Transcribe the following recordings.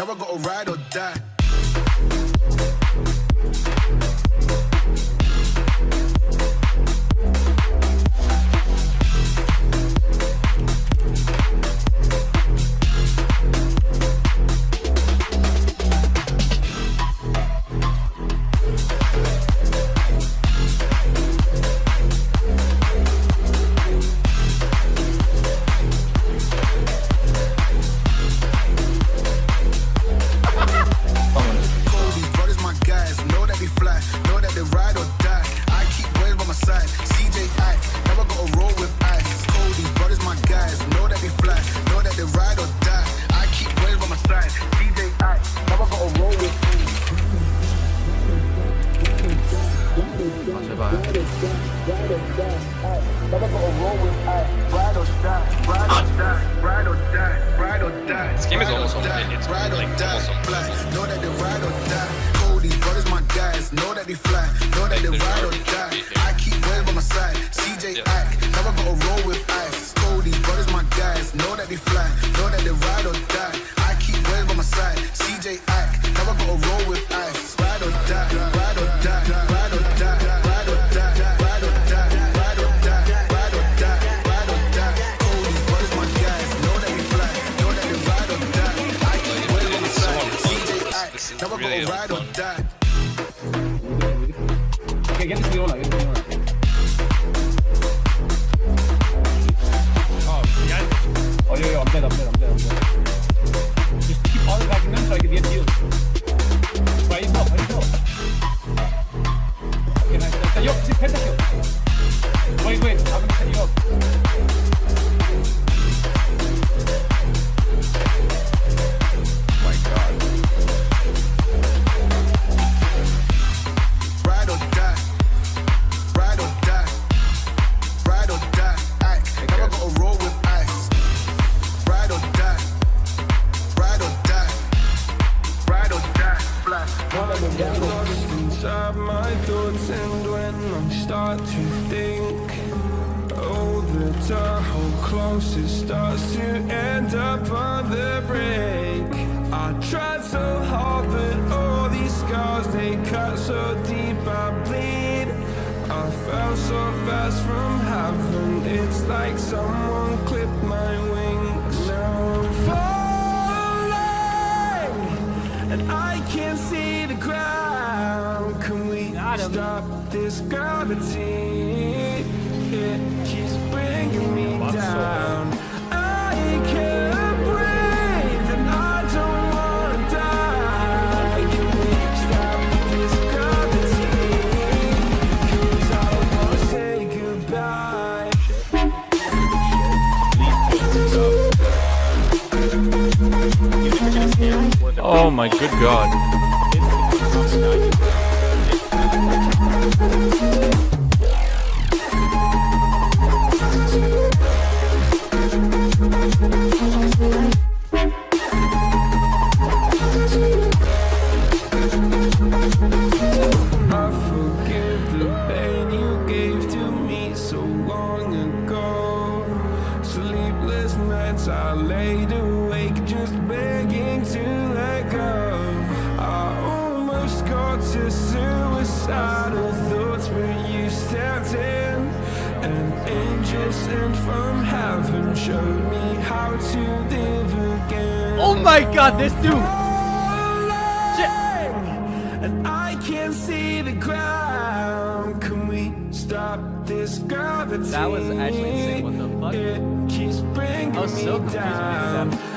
Now I gotta ride or die. Oh my god, this dude! And I can't see the ground. Can we stop this gravity? That was actually insane. What the fuck? It keeps bringing I was so confused down.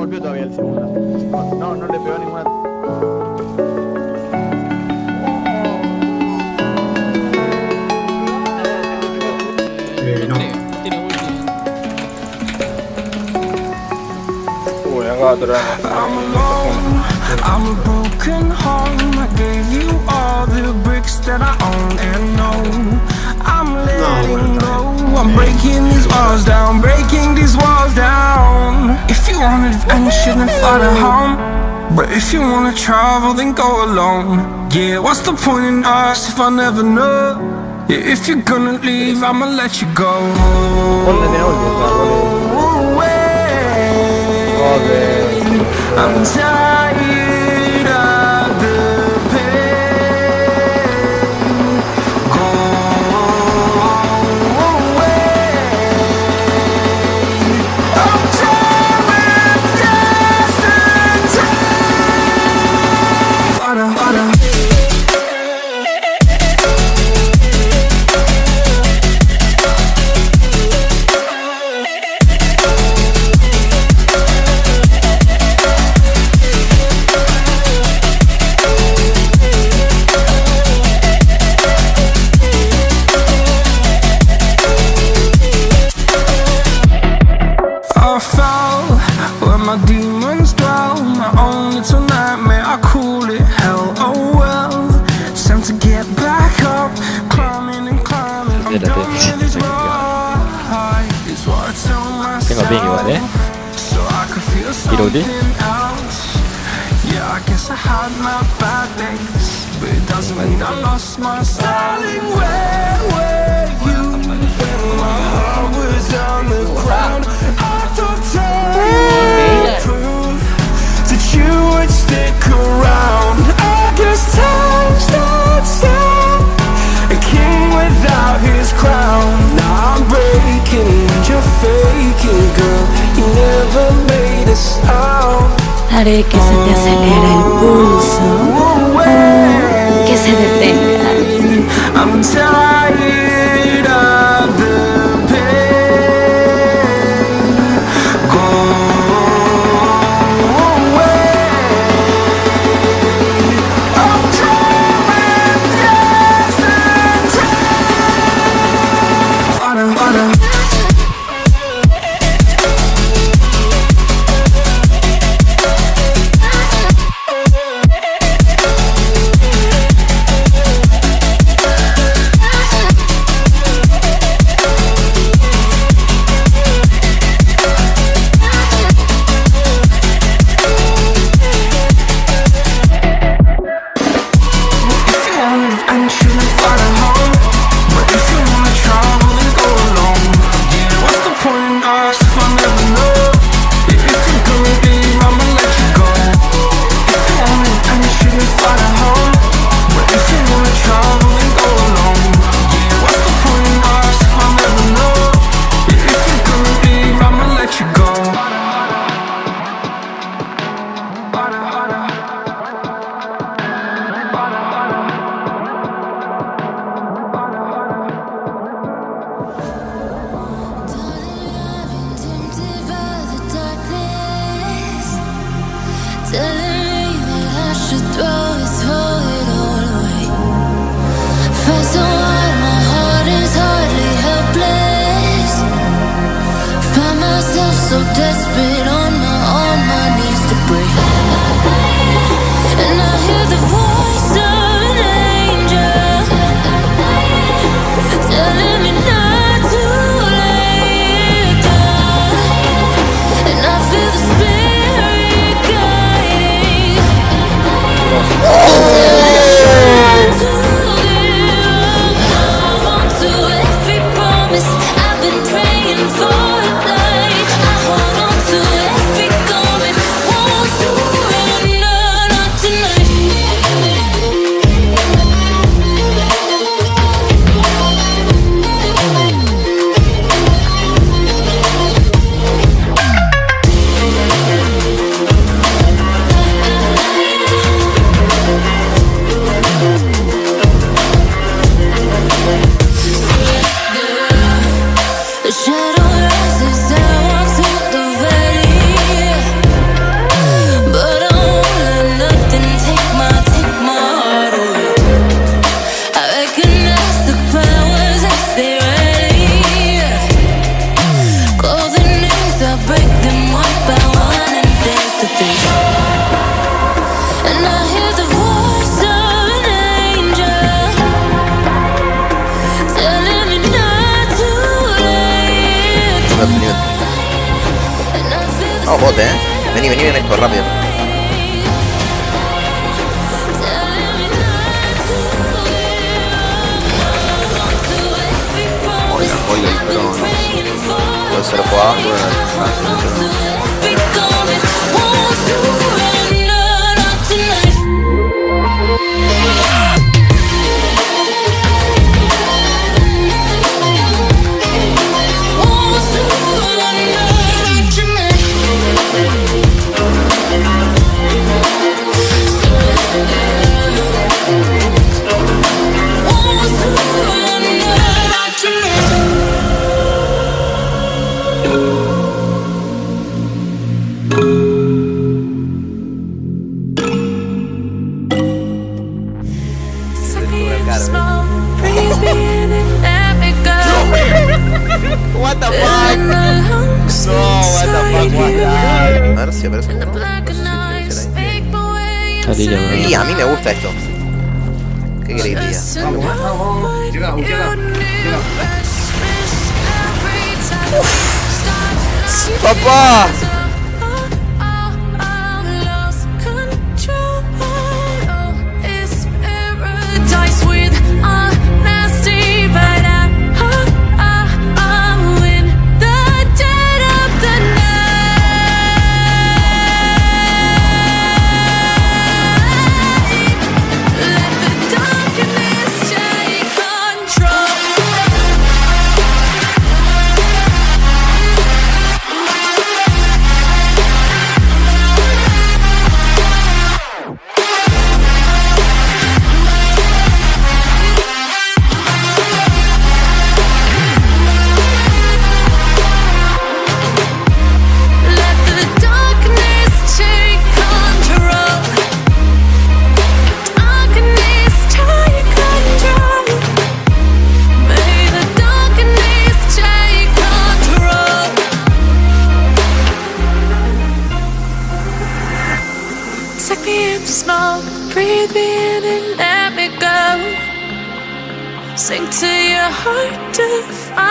Golpeó todavía el segundo. No, no, no le pegó ninguna. Eh, no. Uy, acá I'm a broken home. I gave you all the bricks that I own and know. I'm letting go. I'm breaking these walls down, breaking these walls down. If you want adventure, then fly to home. But if you wanna travel, then go alone. Yeah, what's the point in us if I never know? Yeah, if you're gonna leave, I'ma let you go. Ponle tiene ulti, o sea, ponle- Joder. I'm tired Yeah, I guess I had my bad days, but it doesn't mean I lost my styling. Where were you when my heart was on the ground? Haré que se te acelere el pulso, que se detenga.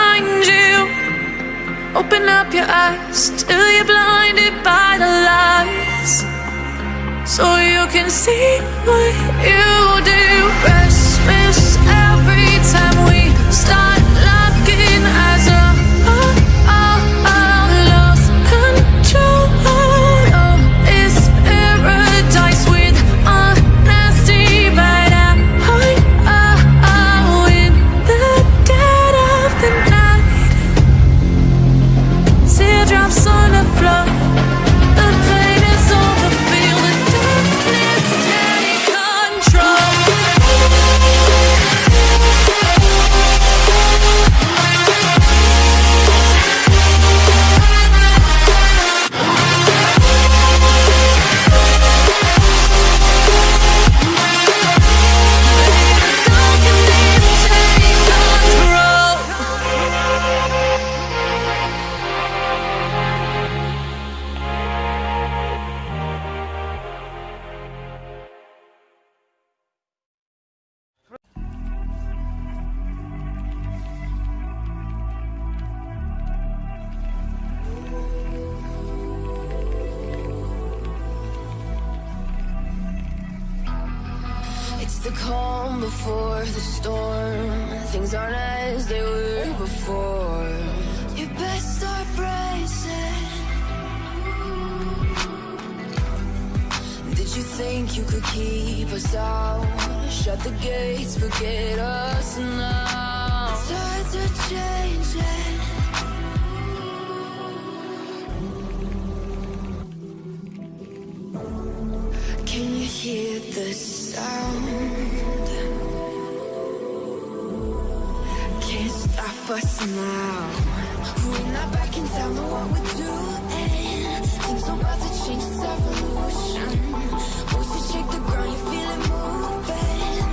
find you. Open up your eyes till you're blinded by the lies. So you can see what you do. Rest Us now, We're not back in town, know what we're doing. Things are about to change, it's evolution. Once shake the ground, you feel it moving.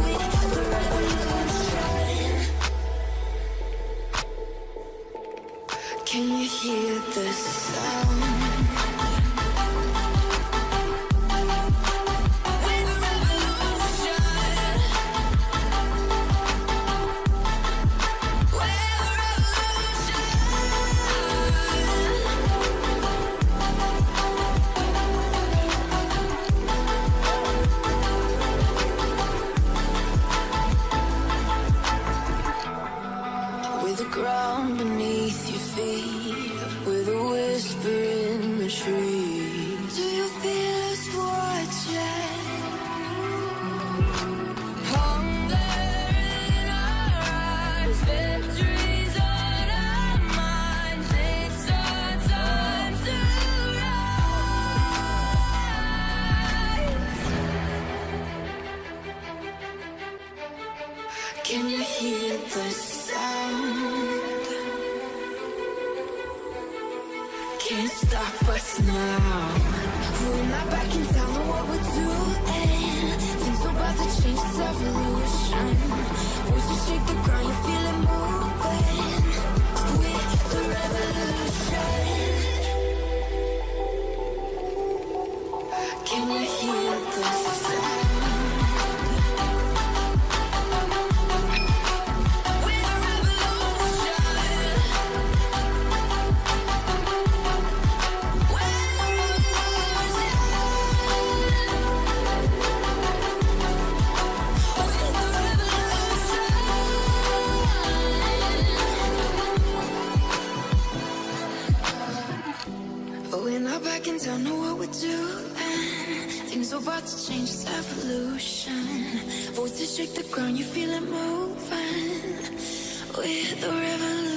With the revolution. Can you hear the sound? don't know what we're doing. Things are about to change, it's evolution. Voices shake the ground, you feel it moving. We're the revolution.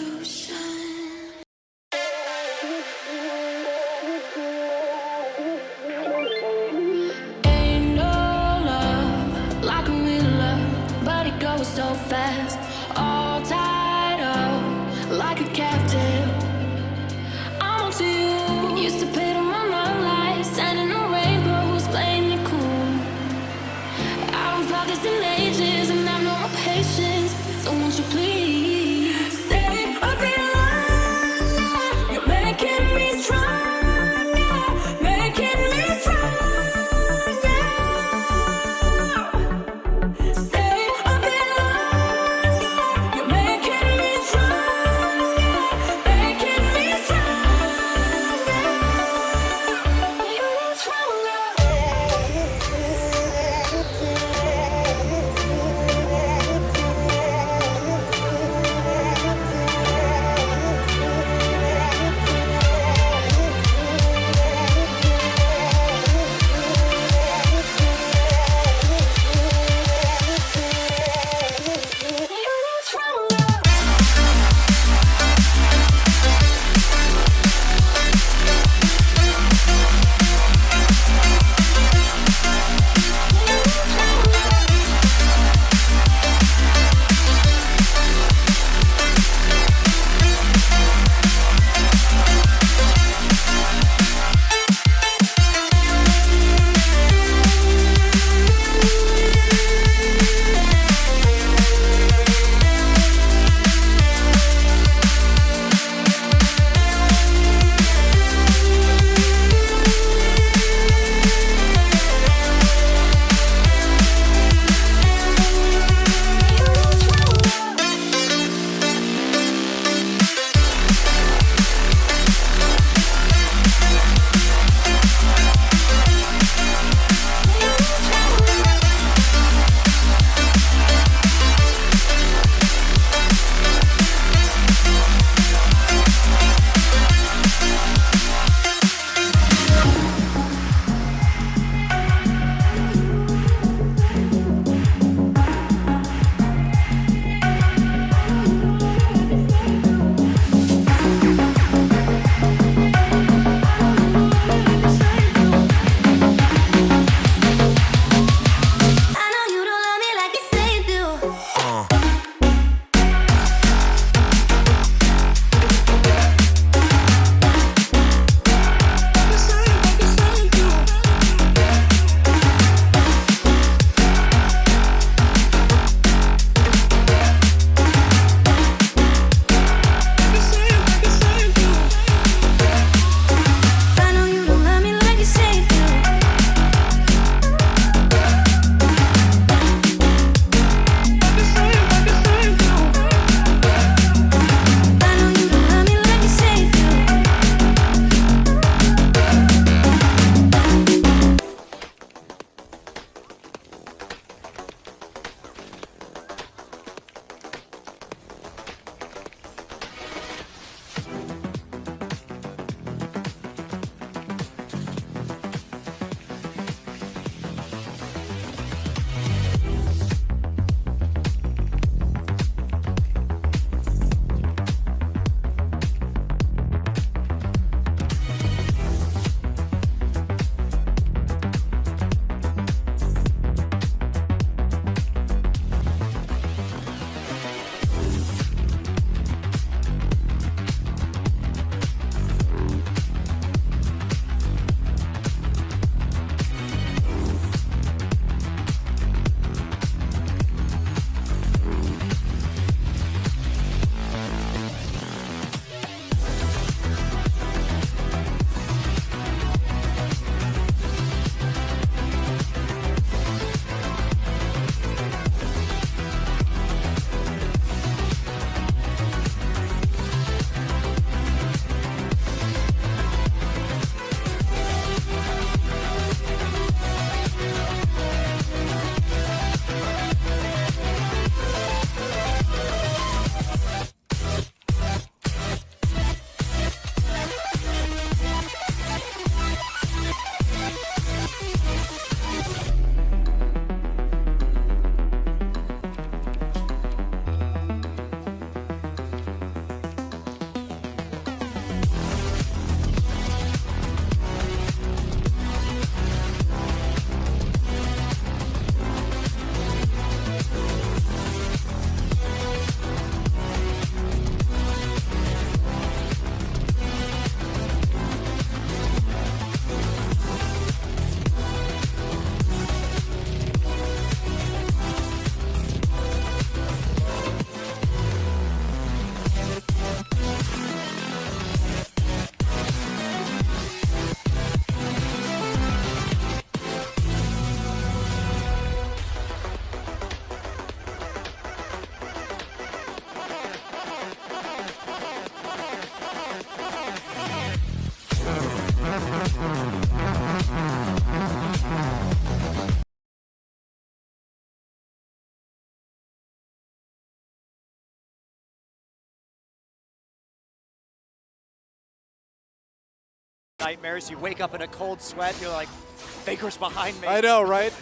Nightmares. You wake up in a cold sweat. You're like, Faker's behind me. I know, right?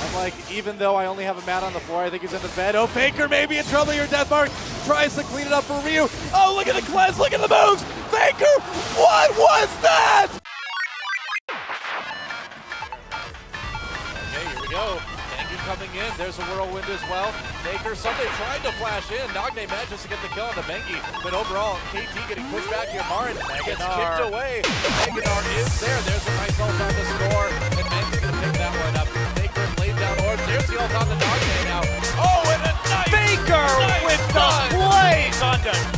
I'm like, even though I only have a mat on the floor, I think he's in the bed. Oh, Faker may be in trouble here. Deathmark tries to clean it up for Ryu. Oh, look at the cleanse. Look at the moves. Faker, what was that? Coming in. There's a whirlwind as well. Faker, Sunday trying to flash in. Nagne manages to get the kill on the Bengi. But overall, KT getting pushed back here. Marin gets kicked away. Meganar is there. There's a nice ult on the score. And Men's going to pick that one up. Faker laid down orbs. There's the ult on the Nagne now. Oh, and a nice Faker nice with the plays on the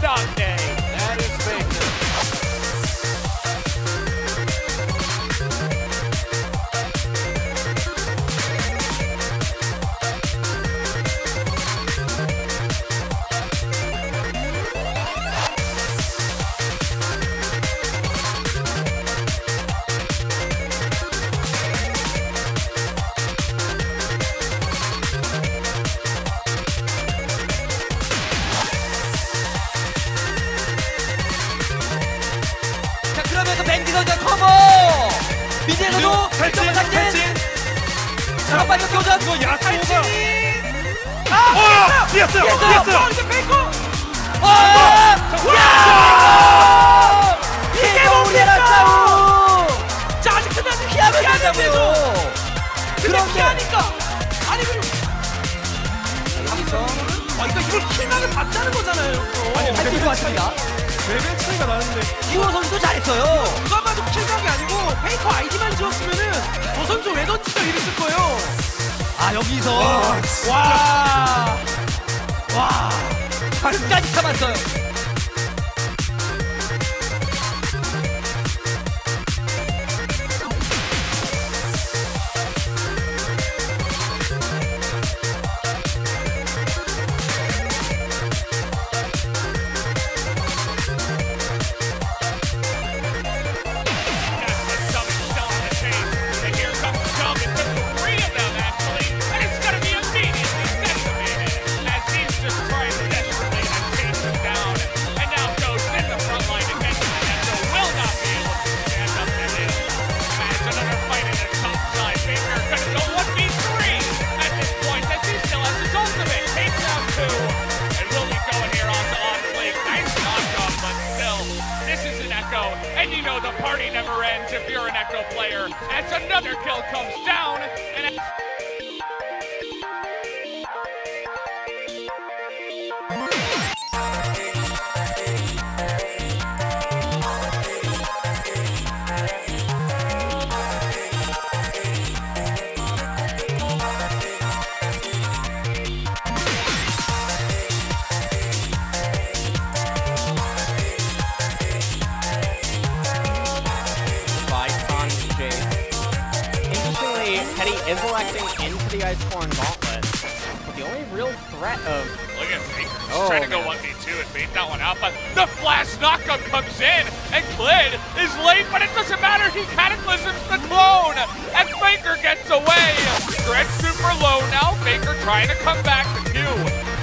뛰었어요. 뛰었어요. 페이커. 와! 야! 이게 뭡니까? 자 아직 끝나지 피하면 된다고요. 그럼 피하니까. 아니 그리고 아, 이거 이걸 킬각을 봤다는 거잖아요. 아니, 할것 같습니다. 레벨 차이가 나는데 이호 선수도 잘했어요. 누가 봐도 킬각이 아니고 페이커 아이디만 지웠으면은 저 선수 왜 던지죠 이랬을 거예요. 아 여기서 와, 와, 끝까지 참았어요. Trying to come back to Q.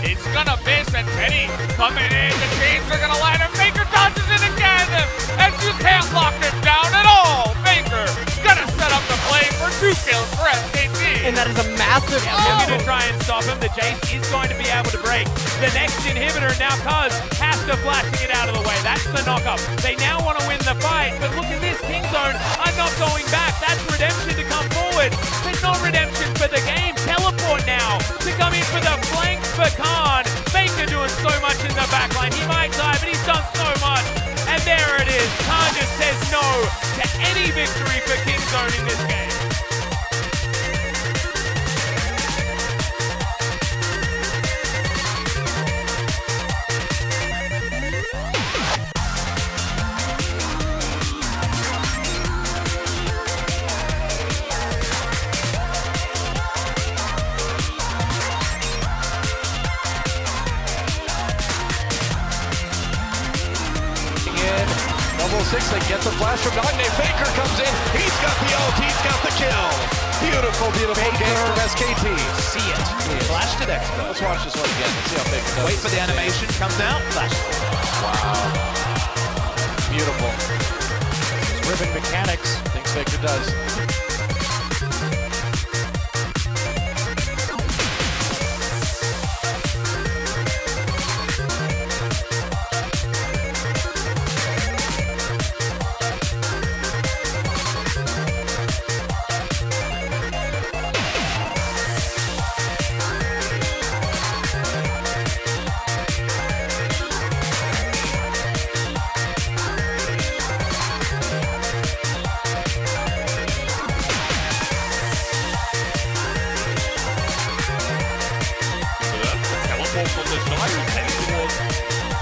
It's gonna miss, and Teddy coming in. The chains are gonna land, and Faker dodges it again, and you can't lock him down at all. Faker gonna set up the play for two kills for SKT. and that is a massive Looking kill. to try and stop him. The Jace is going to be able to break the next inhibitor now. Cuzz has to flashing it out of the way. That's the knockup. They now want to win the fight, but look at this. Kingzone are not going back. That's redemption to come forward. There's no redemption for the game. Teleport now to come in for the flank for Khan. Faker doing so much in the backline. He might die, but he's done so much. And there it is. Khan just says no to any victory for Kingzone in this game. Six, they get the flash from Nagne. Faker comes in. He's got the ult. He's got the kill. Beautiful, beautiful game from SKT. See it. Flash to Expo. Let's watch this one again. Let's see how Faker does. Wait for the animation. Comes out. Flash. Beautiful. driven mechanics. Thinks Faker does. Teleport from the side, who's heading towards.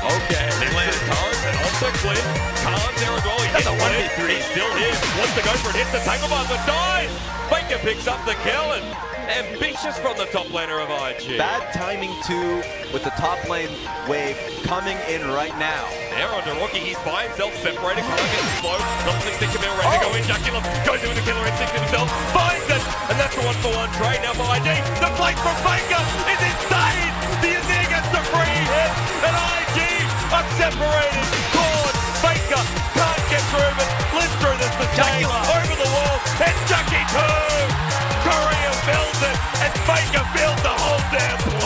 Okay, they landed Khan and the cliff. Khan's there as well. He hits one. He's still here. Wants to go for it. Hits the tangle bar, but dies. Faker picks up the kill and ambitious from the top laner of IG. Bad timing too with the top lane wave coming in right now. There on Rookie, he's by himself, separated, can't get slow. Doesn't think Sticker Mill ready to go oh. in. JackeyLove goes in with the killer instinct himself, finds it, and that's a one for one trade now for IG. The flank from Faker is insane! The the hit, and IG are separated. Claude, Faker can't get through, but Lister is the same over the wall, and Jackie too! Korea fills it, and Faker fills the whole damn play.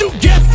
You guessing.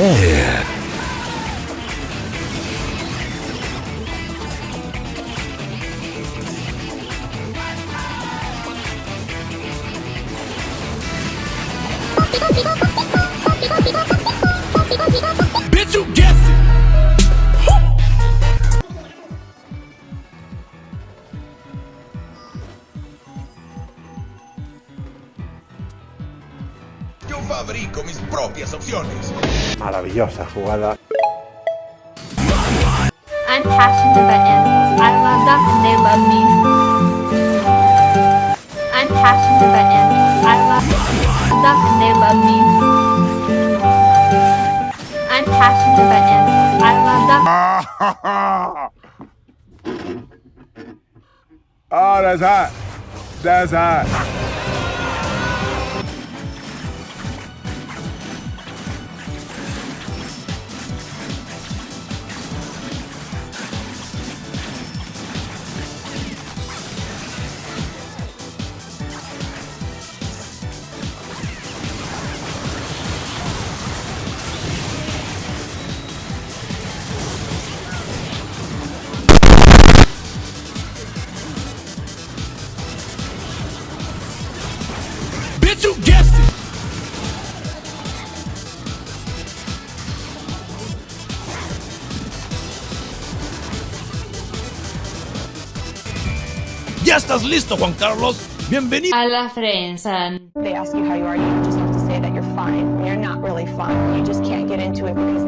Yeah. Jugada. Estás listo, Juan Carlos? Bienvenido. A la friendzone. They ask you how you are, you just have to say that you're fine. You're not really fine. You just can't get into it because